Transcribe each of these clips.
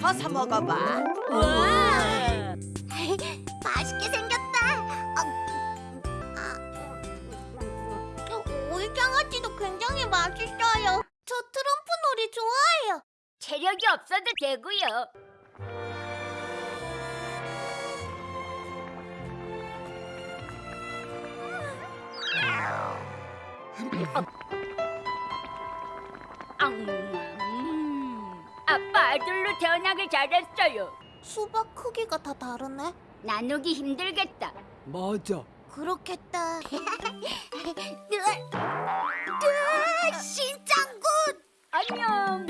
벗어 먹어봐. 우와. 맛있게 생겼다. 어, 오이장아찌도 굉장히 맛있어요. 저 트럼프 놀이 좋아해요. 체력이 없어도 되고요. 음, 아들로 태어나길 잘했어요. 수박 크기가 다 다르네. 나누기 힘들겠다. 맞아. 그렇겠다. 으아, 신짱구! 안녕.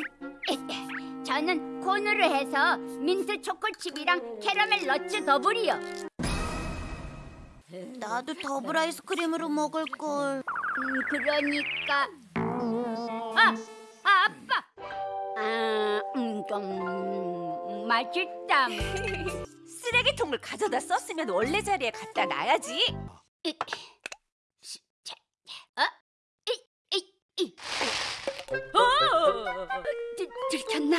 저는 콘으로 해서 민트 초코칩이랑 캐러멜 nuts 더블이요. 나도 더블 아이스크림으로 먹을 걸. 음, 그러니까 아, 아. 아, 음, 좀 맛있다. 쓰레기통을 가져다 썼으면 원래 자리에 갖다 놔야지. 어? 어! 들, 들켰나?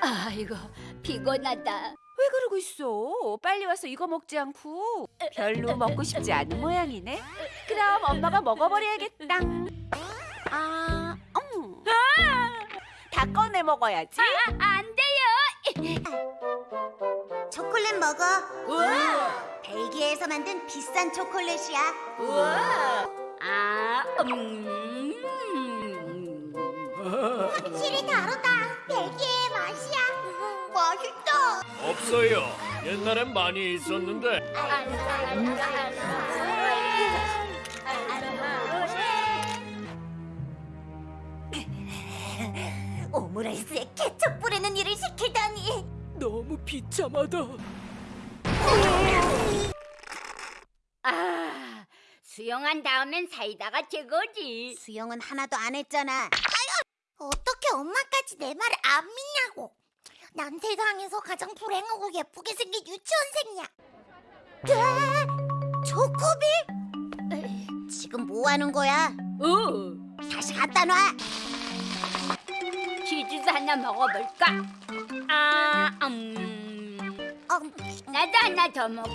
아이고 피곤하다. 왜 그러고 있어? 빨리 와서 이거 먹지 않고 별로 먹고 싶지 않은 모양이네. 그럼 엄마가 먹어버려야겠다. 아, 음. 다 꺼내 먹어야지. 아, 안 돼요. 초콜릿 먹어. 우와, 벨기에에서 만든 비싼 초콜릿이야. 우와. 아, 음. 확실히 없어요. 옛날엔 많이 있었는데 오므라이스에 케첩 뿌리는 일을 시키다니. 너무 비참하다. 아, 수영한 다음엔 사이다가 최고지. 수영은 하나도 안 했잖아. 아유, 어떻게 엄마까지 내 말을 안 믿냐고. 난 세상에서 가장 불행하고 예쁘게 생긴 유치원생이야. 네? 초코비? 지금 뭐 하는 거야? 오, 다시 갖다 놔. 치즈도 하나 먹어볼까? 아, 음. 어, 나도 하나 더 먹고,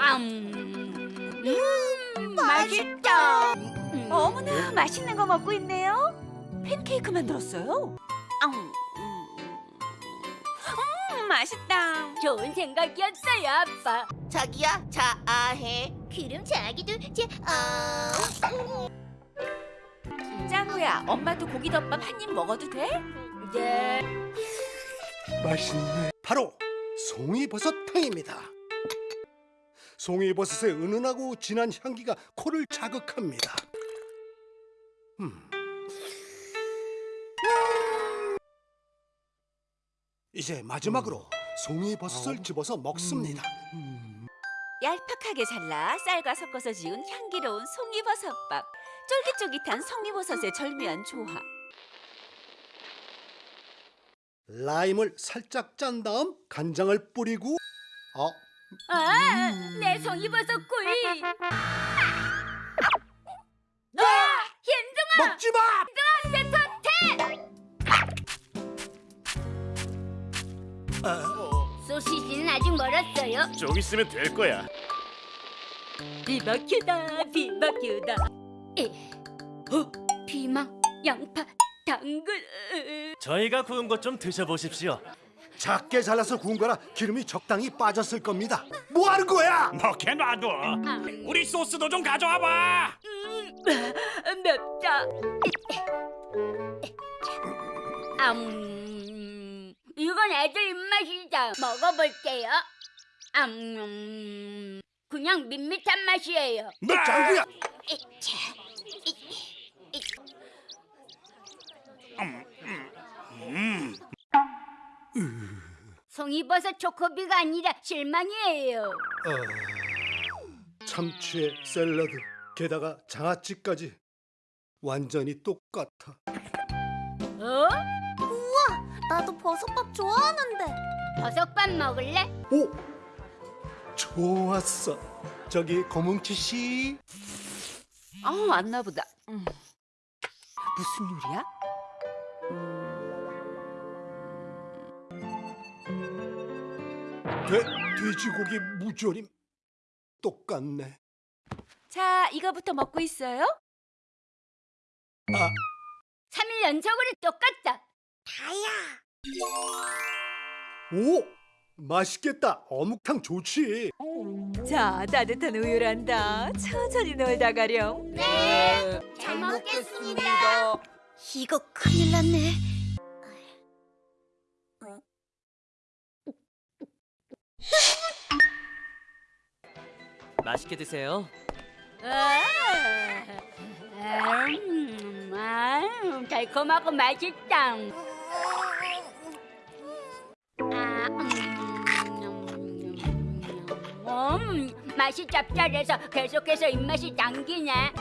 음. 음, 맛있다. 음. 어머나 맛있는 거 먹고 있네요. 팬케이크 만들었어요. 음, 음, 음, 맛있다. 좋은 생각이었어요, 아빠. 자기야, 자아해. 그럼 자기도 제 아. 짱구야, 엄마도 고기덮밥 한 입 먹어도 돼? 네. 맛있네. 바로 송이버섯탕입니다. 송이버섯의 은은하고 진한 향기가 코를 자극합니다. 음. 이제 마지막으로 송이 버섯을 집어서 먹습니다. 얄팍하게 잘라 쌀과 섞어서 지은 향기로운 송이버섯밥. 쫄깃쫄깃한 송이버섯의 절묘한 조합. 라임을 살짝 짠 다음 간장을 뿌리고 어, 아, 내 송이버섯 구이. 아, 힘둥아, 먹지 마! 소시지는 아직 멀었어요. 좀 있으면 될 거야. 비바큐다, 비바큐다. 에, 어, 피망, 양파, 당근. 으, 저희가 구운 것 좀 드셔보십시오. 작게 잘라서 구운 거라 기름이 적당히 빠졌을 겁니다. 뭐 하는 거야? 먹게 놔둬. 우리 소스도 좀 가져와 봐. 음, 맵다. 음, 이건 애들 입맛이다. 먹어볼게요. 음, 그냥 밋밋한 맛이에요. 너 짱구야! 이차, 이, 이. 송이버섯 초코비가 아니라 실망이에요. 어, 참치에 샐러드, 게다가 장아찌까지 완전히 똑같아. 어? 나도 버섯밥 좋아하는데. 버섯밥 먹을래? 오, 좋았어. 저기 고뭉치 씨, 어, 안나 보다. 음. 무슨 요리야? 돼, 돼지고기 무조림 똑같네. 자, 이거부터 먹고 있어요? 아, 3일 연속으로 똑같다. 다야. 오, 맛있겠다. 어묵탕 좋지. 자, 따뜻한 우유란다. 천천히 놀다 가렴. 네. 잘 먹겠습니다. 이거 큰일 났네. 맛있게 드세요. 아, 음, 아, 달콤하고 맛있다. 음, 맛이 짭짤해서 계속해서 입맛이 당기네.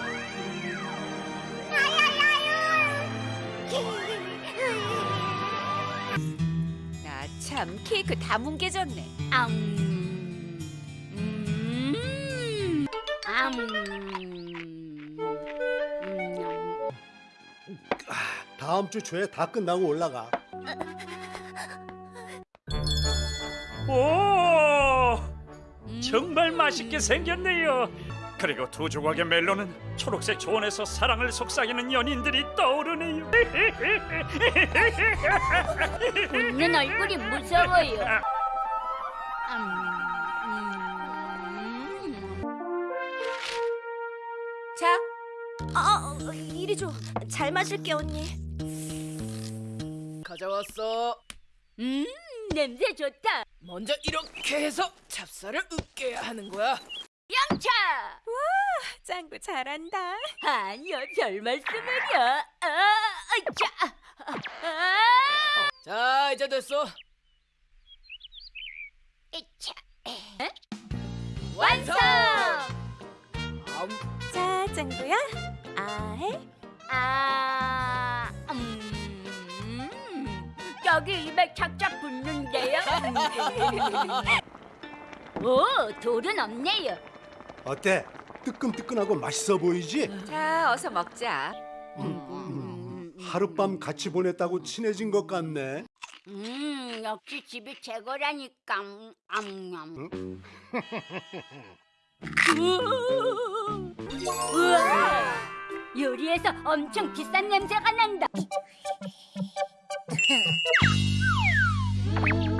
나 참 케이크 다 뭉개졌네. 아, 음, 음, 아, 음, 음, 다음 주 초에 다 끝나고 올라가. 오, 음. 정말 맛있게 생겼네요. 그리고 두 조각의 멜론은 초록색 초원에서 사랑을 속삭이는 연인들이 떠오르네요. 웃는 얼굴이 무서워요. 음, 음. 자, 아, 이리 줘. 잘 마실게 언니. 가져왔어. 음, 냄새 좋다. 먼저 이렇게 해서 찹쌀을 으깨야 하는 거야. 양차. 짱구 잘한다. 아니요, 별 말씀을요. 아, 아차. 아, 자, 이제 됐어. 이차. 에? 완성. 아우, 자, 짱구야. 아해. 아, 음, 여기 입에 착착 붙는데요. 오, 돌은 없네요. 어때? 뜨끈뜨끈하고 맛있어 보이지? 자, 어서 먹자. 음, 하룻밤 같이 보냈다고 친해진 것 같네. 음, 역시 집이 최고라니까. 음, 음, 음. 우와, 요리에서 엄청 비싼 냄새가 난다.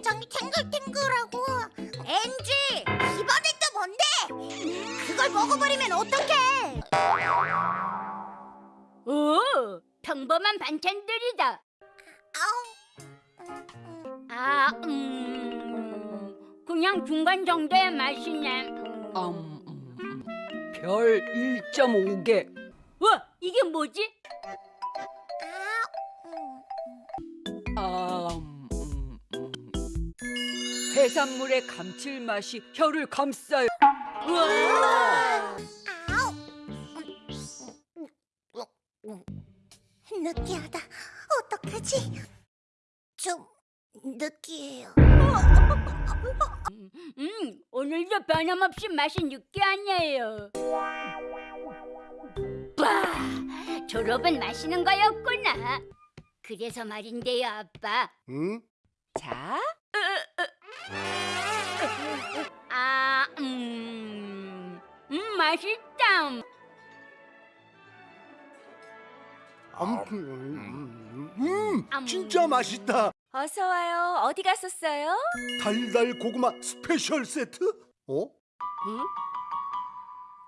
굉장히 탱글탱글하고 엔지 이번엔 또 뭔데? 그걸 먹어버리면 어떡해? 오, 평범한 반찬들이다. 아우. 음, 음. 아, 음, 그냥 중간 정도의 맛이네. 음. 음, 음, 음. 별 1.5개. 와, 이게 뭐지? 해산물의 감칠맛이 혀를 감싸요. 우와. 아우. 느끼하다. 어떡하지? 좀 느끼해요. 음, 오늘도 변함없이 맛이 느끼하네요. 와, 졸업은 마시는 거였구나. 그래서 말인데요, 아빠. 응? 자, 아, 음, 음, 맛있다. 음, 음, 음, 음. 진짜 맛있다. 어서 와요. 어디 갔었어요? 달달 고구마 special 세트? 어?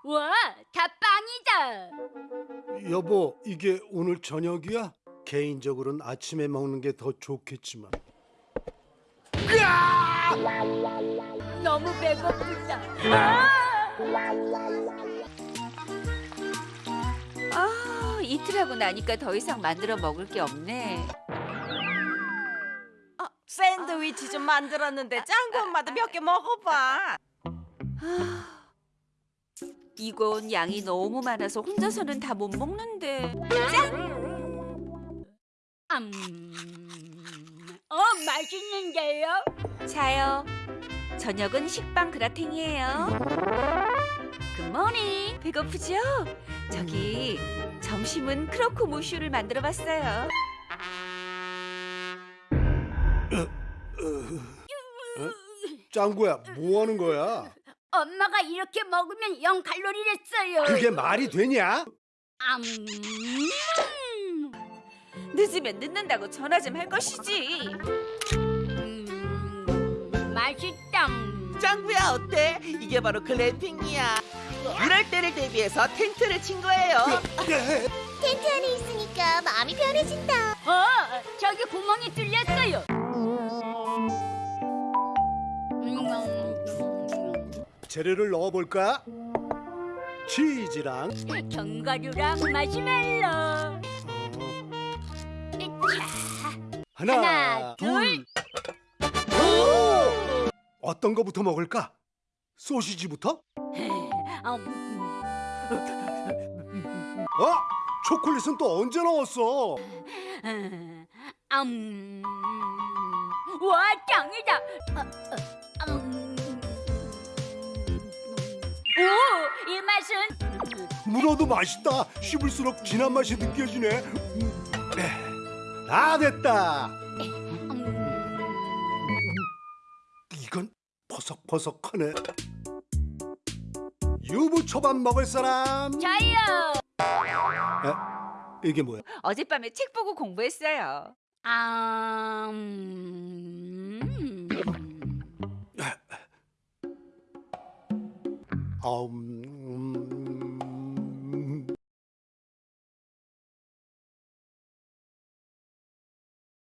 와, 다 빵이다. 여보, 이게 오늘 저녁이야? 개인적으로는 아침에 먹는 게 더 좋겠지만. 너무 배고프다. 아! 아, 이틀 하고 나니까 더 이상 만들어 먹을 게 없네. 샌드위치 좀 만들었는데 짱구 엄마도 몇 개 먹어봐. 이건 양이 너무 많아서 혼자서는 다 못 먹는데. 음, 어, 맛있는데요? 자요. 저녁은 식빵 그라탱이에요. 금 굿모닝. 배고프죠? 저기 점심은 크로코 무슈를 만들어 봤어요. 짱구야, 뭐 하는 거야? 엄마가 이렇게 먹으면 0 칼로리랬어요. 그게 말이 되냐? 암. 늦으면 늦는다고 전화 좀 할 것이지. 음, 맛있다. 짱구야 어때? 이게 바로 글램핑이야. 이럴 때를 대비해서 텐트를 친 거예요. 텐트 안에 있으니까 마음이 편해진다. 어, 저기 구멍이 뚫렸어요. 음, 재료를 넣어볼까? 치즈랑 견과류랑 마시멜로. 어, 하나, 하나, 둘. 어떤 거부터 먹을까? 소시지부터? 음, 어? 초콜릿은 또 언제 넣었어? 음. 와 짱이다. 어, 어, 음. 오, 이 맛은 물어도 맛있다. 씹을수록 진한 맛이 느껴지네. 음, 네. 다 됐다. 버석버석하네. 유부초밥 먹을 사람? 저요. 에? 이게 뭐야? 어젯밤에 책 보고 공부했어요. 아, 음. 아, 음,